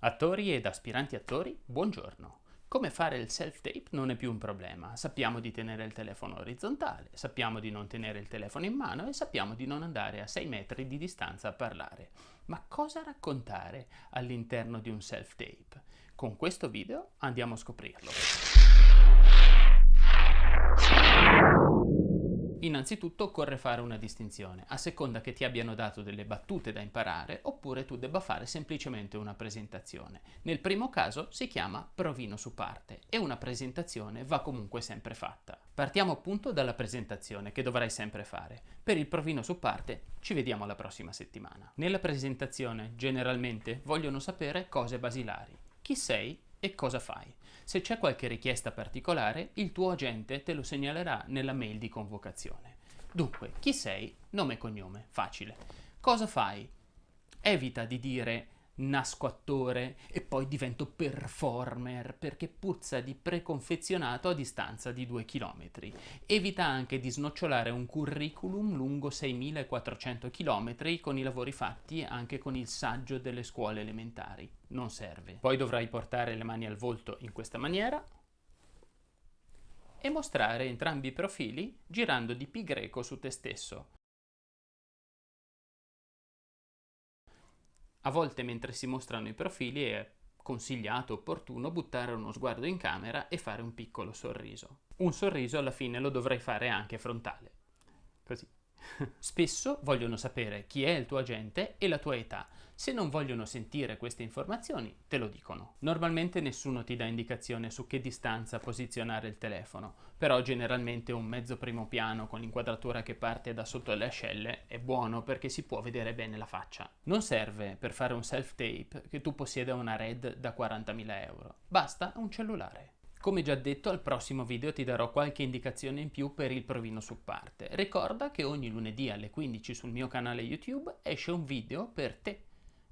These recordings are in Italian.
Attori ed aspiranti attori, buongiorno. Come fare il self-tape non è più un problema. Sappiamo di tenere il telefono orizzontale, sappiamo di non tenere il telefono in mano e sappiamo di non andare a 6 metri di distanza a parlare. Ma cosa raccontare all'interno di un self-tape? Con questo video andiamo a scoprirlo. Innanzitutto occorre fare una distinzione, a seconda che ti abbiano dato delle battute da imparare oppure tu debba fare semplicemente una presentazione. Nel primo caso si chiama provino su parte e una presentazione va comunque sempre fatta. Partiamo appunto dalla presentazione che dovrai sempre fare. Per il provino su parte ci vediamo la prossima settimana. Nella presentazione generalmente vogliono sapere cose basilari. Chi sei e cosa fai. Se c'è qualche richiesta particolare, il tuo agente te lo segnalerà nella mail di convocazione. Dunque, chi sei? Nome e cognome, facile. Cosa fai? Evita di dire nasco attore e poi divento performer perché puzza di preconfezionato a distanza di 2 km. Evita anche di snocciolare un curriculum lungo 6400 km con i lavori fatti anche con il saggio delle scuole elementari. Non serve. Poi dovrai portare le mani al volto in questa maniera e mostrare entrambi i profili girando di pi greco su te stesso. A volte mentre si mostrano i profili è consigliato, opportuno, buttare uno sguardo in camera e fare un piccolo sorriso. Un sorriso alla fine lo dovrai fare anche frontale. Così. Spesso vogliono sapere chi è il tuo agente e la tua età. Se non vogliono sentire queste informazioni, te lo dicono. Normalmente nessuno ti dà indicazione su che distanza posizionare il telefono, però generalmente un mezzo primo piano con l'inquadratura che parte da sotto le ascelle è buono perché si può vedere bene la faccia. Non serve per fare un self-tape che tu possieda una RED da 40.000 euro, basta un cellulare. Come già detto, al prossimo video ti darò qualche indicazione in più per il provino su parte. Ricorda che ogni lunedì alle 15 sul mio canale YouTube esce un video per te,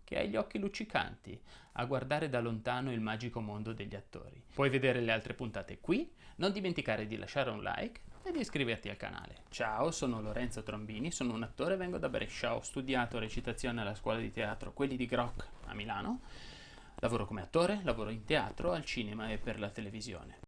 che hai gli occhi luccicanti, a guardare da lontano il magico mondo degli attori. Puoi vedere le altre puntate qui, non dimenticare di lasciare un like e di iscriverti al canale. Ciao, sono Lorenzo Trombini, sono un attore vengo da Brescia, ho studiato recitazione alla scuola di teatro Quelli di Groc a Milano Lavoro come attore, lavoro in teatro, al cinema e per la televisione.